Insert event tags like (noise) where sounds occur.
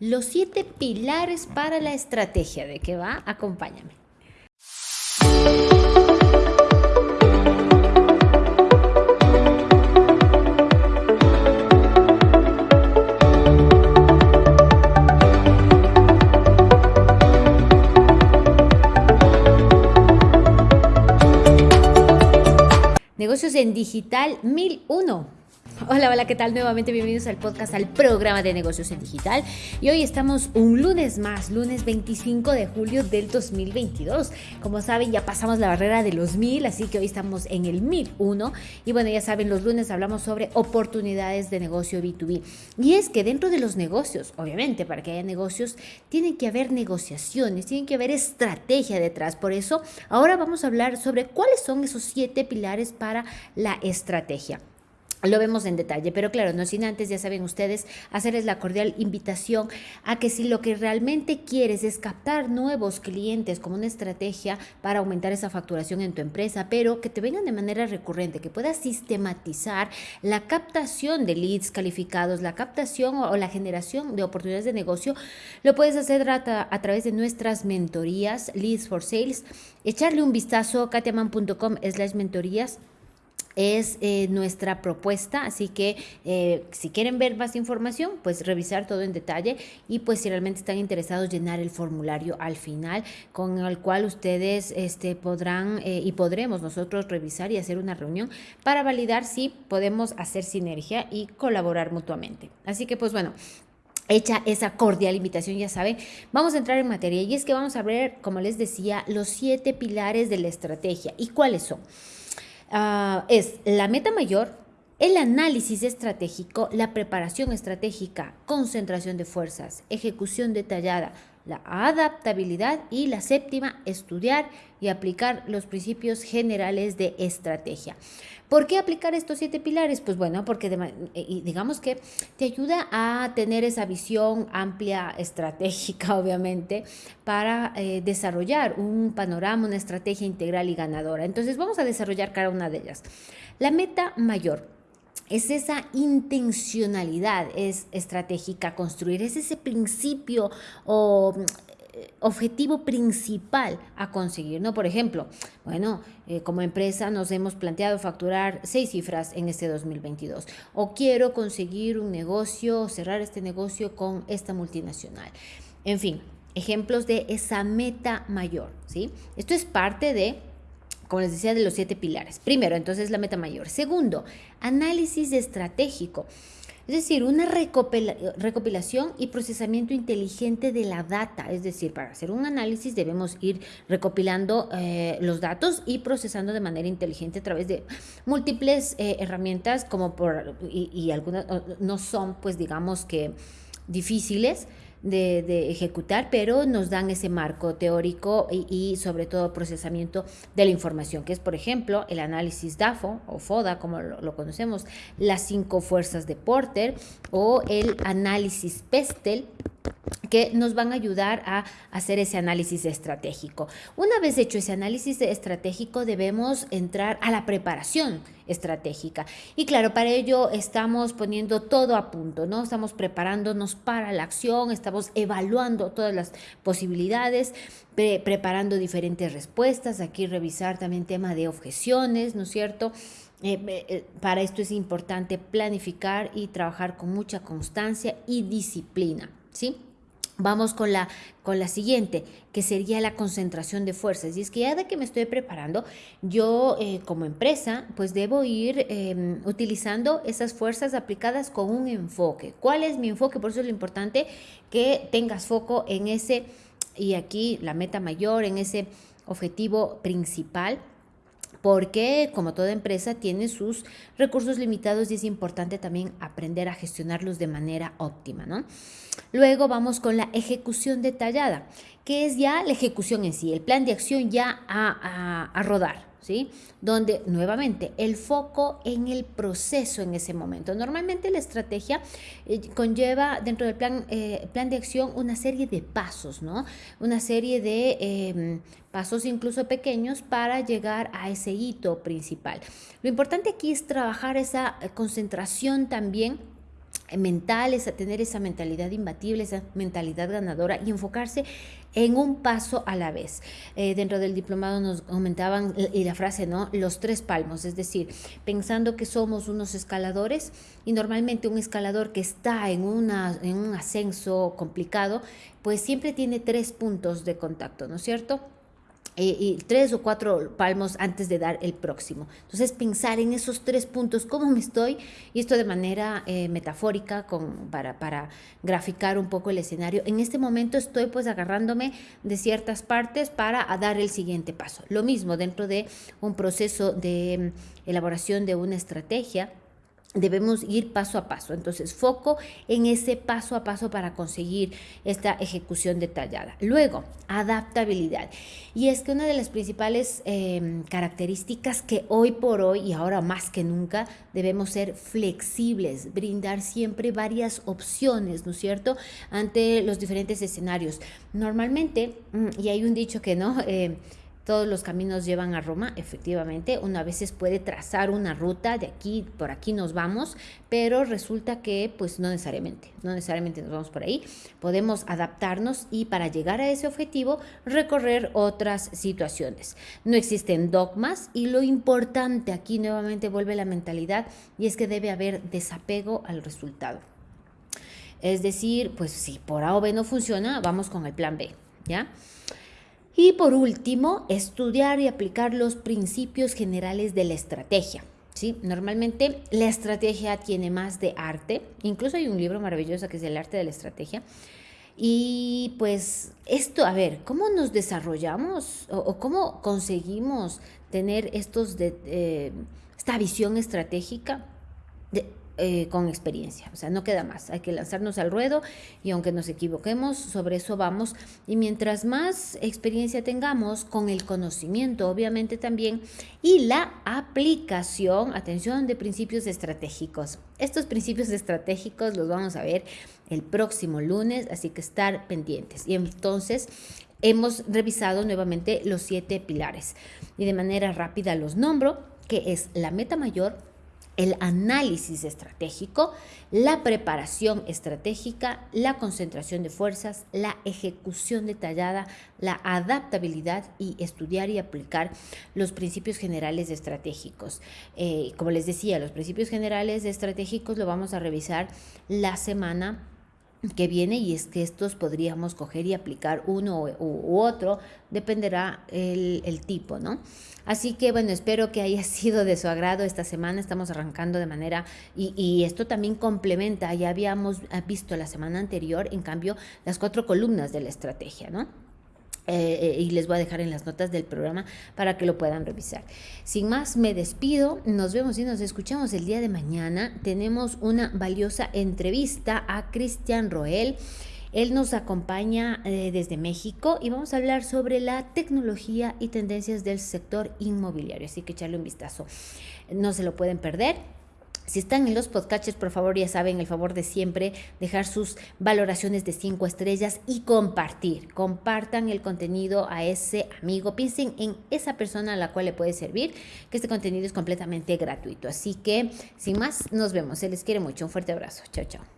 los siete pilares para la estrategia. ¿De qué va? Acompáñame. Negocios en Digital 1001. Hola, hola, ¿qué tal? Nuevamente bienvenidos al podcast, al programa de negocios en digital. Y hoy estamos un lunes más, lunes 25 de julio del 2022. Como saben, ya pasamos la barrera de los mil, así que hoy estamos en el 1001. Y bueno, ya saben, los lunes hablamos sobre oportunidades de negocio B2B. Y es que dentro de los negocios, obviamente, para que haya negocios, tienen que haber negociaciones, tienen que haber estrategia detrás. Por eso, ahora vamos a hablar sobre cuáles son esos siete pilares para la estrategia lo vemos en detalle, pero claro, no sin antes, ya saben ustedes, hacerles la cordial invitación a que si lo que realmente quieres es captar nuevos clientes como una estrategia para aumentar esa facturación en tu empresa, pero que te vengan de manera recurrente, que puedas sistematizar la captación de leads calificados, la captación o la generación de oportunidades de negocio, lo puedes hacer a, a través de nuestras mentorías, Leads for Sales, echarle un vistazo, katiaman.com slash mentorías es eh, nuestra propuesta, así que eh, si quieren ver más información, pues revisar todo en detalle y pues si realmente están interesados llenar el formulario al final con el cual ustedes este, podrán eh, y podremos nosotros revisar y hacer una reunión para validar si podemos hacer sinergia y colaborar mutuamente. Así que pues bueno, hecha esa cordial invitación, ya saben, vamos a entrar en materia y es que vamos a ver, como les decía, los siete pilares de la estrategia y cuáles son. Ah, es la meta mayor, el análisis estratégico, la preparación estratégica, concentración de fuerzas, ejecución detallada, la adaptabilidad y la séptima, estudiar y aplicar los principios generales de estrategia. ¿Por qué aplicar estos siete pilares? Pues bueno, porque eh, digamos que te ayuda a tener esa visión amplia, estratégica, (laughs) obviamente, para eh, desarrollar un panorama, una estrategia integral y ganadora. Entonces vamos a desarrollar cada una de ellas. La meta mayor es esa intencionalidad es estratégica construir, es ese principio o eh, objetivo principal a conseguir, ¿no? Por ejemplo, bueno, eh, como empresa nos hemos planteado facturar seis cifras en este 2022 o quiero conseguir un negocio, cerrar este negocio con esta multinacional. En fin, ejemplos de esa meta mayor, ¿sí? Esto es parte de como les decía, de los siete pilares. Primero, entonces la meta mayor. Segundo, análisis estratégico. Es decir, una recopilación y procesamiento inteligente de la data. Es decir, para hacer un análisis debemos ir recopilando eh, los datos y procesando de manera inteligente a través de múltiples eh, herramientas como por, y, y algunas no son, pues digamos que difíciles, de, ejecutar, pero nos dan ese marco teórico y, sobre todo procesamiento de la información, que es, por ejemplo, el análisis DAFO o FODA, como lo, conocemos, las cinco fuerzas de Porter o el análisis PESTEL, que nos van a ayudar a hacer ese análisis estratégico. Una vez hecho ese análisis estratégico, debemos entrar a la preparación estratégica. Y claro, para ello estamos poniendo todo a punto, ¿no? Estamos preparándonos para la acción, estamos evaluando todas las posibilidades, preparando diferentes respuestas, aquí revisar también tema de objeciones, ¿no es cierto? Eh, eh, para esto es importante planificar y trabajar con mucha constancia y disciplina, ¿sí? Vamos con la, con la siguiente, que sería la concentración de fuerzas. Y es que ya de que me estoy preparando, yo eh, como empresa, pues debo ir em, utilizando esas fuerzas aplicadas con un enfoque. ¿Cuál es mi enfoque? Por eso es lo importante que tengas foco en ese, y aquí la meta mayor, en ese objetivo principal porque como toda empresa tiene sus recursos limitados y es importante también aprender a gestionarlos de manera óptima, ¿no? Luego vamos con la ejecución detallada, que es ya la ejecución en sí, el plan de acción ya a, a rodar. ¿Sí? Donde nuevamente el foco en el proceso en ese momento. Normalmente la estrategia eh, conlleva dentro del plan, eh, plan de acción una serie de pasos, ¿no? Una serie de em, pasos incluso pequeños para llegar a ese hito principal. Lo importante aquí es trabajar esa concentración también mental, es a tener esa mentalidad imbatible, esa mentalidad ganadora y enfocarse en un paso a la vez. Eh, dentro del diplomado nos comentaban, y la frase, ¿no? Los tres palmos, es decir, pensando que somos unos escaladores y normalmente un escalador que está en, una, en un ascenso complicado, pues siempre tiene tres puntos de contacto, ¿no es cierto? Eh, y tres o cuatro palmos antes de dar el próximo. Entonces pensar en esos tres puntos, cómo me estoy, y esto de manera eh, metafórica con, para, para graficar un poco el escenario. En este momento estoy pues agarrándome de ciertas partes para dar el siguiente paso. Lo mismo dentro de un proceso de mm, elaboración de una estrategia debemos ir paso a paso. Entonces, foco en ese paso a paso para conseguir esta ejecución detallada. Luego, adaptabilidad. Y es que una de las principales em, características que hoy por hoy y ahora más que nunca debemos ser flexibles, brindar siempre varias opciones, ¿no es cierto?, ante los diferentes escenarios. Normalmente, mm, y hay un dicho que no... Eh, todos los caminos llevan a Roma, efectivamente. Uno a veces puede trazar una ruta de aquí, por aquí nos vamos, pero resulta que pues no necesariamente, no necesariamente nos vamos por ahí. Podemos adaptarnos y para llegar a ese objetivo recorrer otras situaciones. No existen dogmas y lo importante aquí nuevamente vuelve la mentalidad y es que debe haber desapego al resultado. Es decir, pues si por A o B no funciona, vamos con el plan B, ¿ya? Y por último, estudiar y aplicar los principios generales de la estrategia. ¿sí? Normalmente la estrategia tiene más de arte, incluso hay un libro maravilloso que es El arte de la estrategia. Y pues esto, a ver, ¿cómo nos desarrollamos o, cómo conseguimos tener estos de, eh, esta visión estratégica? De, eh, con experiencia. O sea, no queda más. Hay que lanzarnos al ruedo y aunque nos equivoquemos, sobre eso vamos. Y mientras más experiencia tengamos con el conocimiento, obviamente también, y la aplicación, atención, de principios estratégicos. Estos principios estratégicos los vamos a ver el próximo lunes, así que estar pendientes. Y entonces hemos revisado nuevamente los siete pilares y de manera rápida los nombro, que es la meta mayor, el análisis estratégico, la preparación estratégica, la concentración de fuerzas, la ejecución detallada, la adaptabilidad y estudiar y aplicar los principios generales estratégicos. Eh, como les decía, los principios generales estratégicos lo vamos a revisar la semana que viene y es que estos podríamos coger y aplicar uno u, otro, dependerá el, el, tipo, ¿no? Así que bueno, espero que haya (laughs) sido de su agrado esta semana, estamos arrancando de manera, y, y esto también complementa, ya habíamos visto la semana anterior, en cambio, las cuatro columnas de la estrategia, ¿no? Eh, eh, y les voy a dejar en las notas del programa para que lo puedan revisar. Sin más, me despido. Nos vemos y nos escuchamos el día de mañana. Tenemos una valiosa entrevista a Cristian Roel. Él nos acompaña eh, desde México y vamos a hablar sobre la tecnología y tendencias del sector inmobiliario. Así que echarle un vistazo. No se lo pueden perder. Si están en los podcatchers, por favor, ya saben el favor de siempre dejar sus valoraciones de cinco estrellas y compartir. Compartan el contenido a ese amigo. Piensen en esa persona a la cual le puede servir, que este contenido es completamente gratuito. Así que, sin más, nos vemos. Se les quiere mucho. Un fuerte abrazo. Chao, chao.